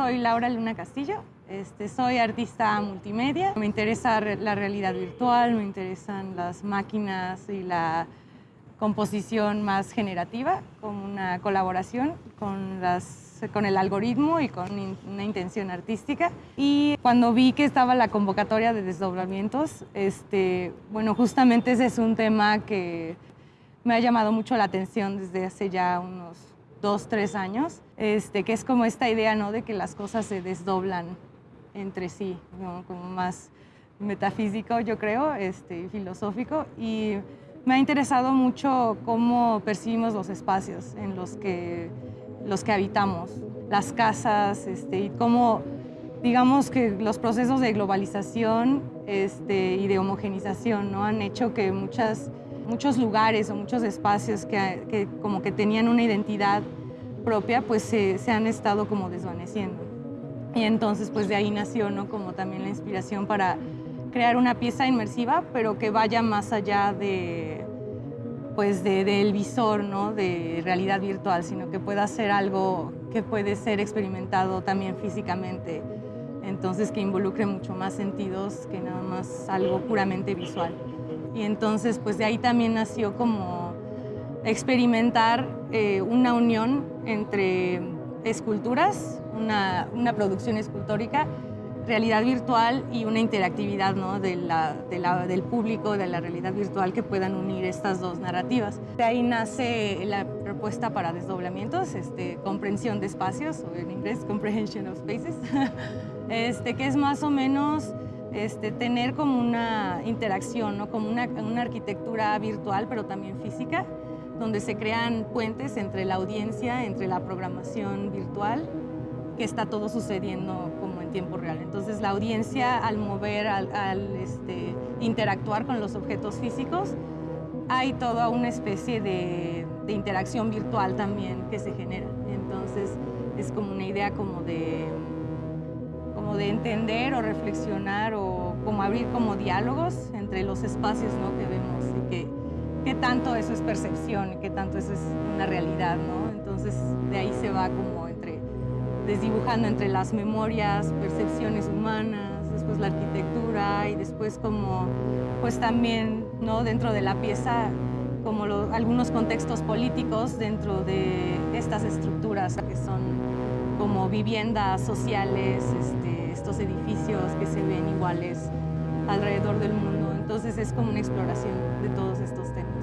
Soy Laura Luna Castillo, este, soy artista multimedia. Me interesa la realidad virtual, me interesan las máquinas y la composición más generativa, como una colaboración con, las, con el algoritmo y con una intención artística. Y cuando vi que estaba la convocatoria de desdoblamientos, este, bueno, justamente ese es un tema que me ha llamado mucho la atención desde hace ya unos dos, tres años, este, que es como esta idea ¿no? de que las cosas se desdoblan entre sí, como más metafísico, yo creo, este, filosófico. Y me ha interesado mucho cómo percibimos los espacios en los que, los que habitamos, las casas, este, y cómo, digamos que los procesos de globalización este, y de homogenización ¿no? han hecho que muchas, muchos lugares o muchos espacios que, que como que tenían una identidad propia, pues se, se, han estado como desvaneciendo. Y entonces pues de ahí nació ¿no? como también la inspiración para crear una pieza inmersiva, pero que vaya más allá de, pues del visor ¿no? de realidad virtual, sino que pueda ser algo que puede ser experimentado también físicamente, entonces que involucre mucho más sentidos que nada más algo puramente visual. Y entonces pues de ahí también nació como experimentar eh, una unión entre esculturas, una, una producción escultórica realidad virtual y una interactividad ¿no? de la, del público, de la realidad virtual que puedan unir estas dos narrativas. De ahí nace la propuesta para desdoblamientos, este, comprensión de espacios, o en inglés comprehension of spaces, este, que es más o menos este, tener como una interacción, ¿no? como una, una arquitectura virtual pero también física, donde se crean puentes entre la audiencia, entre la programación virtual, que está todo sucediendo como en tiempo real. Entonces la audiencia al mover, al, este, interactuar con los objetos físicos, hay toda una especie de, interacción virtual también que se genera. Entonces es como una idea como de, como de entender o reflexionar o como abrir como diálogos entre los espacios ¿no? que vemos y que, qué tanto eso es percepción, qué tanto eso es una realidad. ¿no? Entonces de ahí se va como desdibujando entre las memorias, percepciones humanas, después la arquitectura y después como, pues también, ¿no? Dentro de la pieza, como algunos contextos políticos dentro de estas estructuras que son como viviendas sociales, este, estos edificios que se ven iguales alrededor del mundo. Entonces es como una exploración de todos estos temas.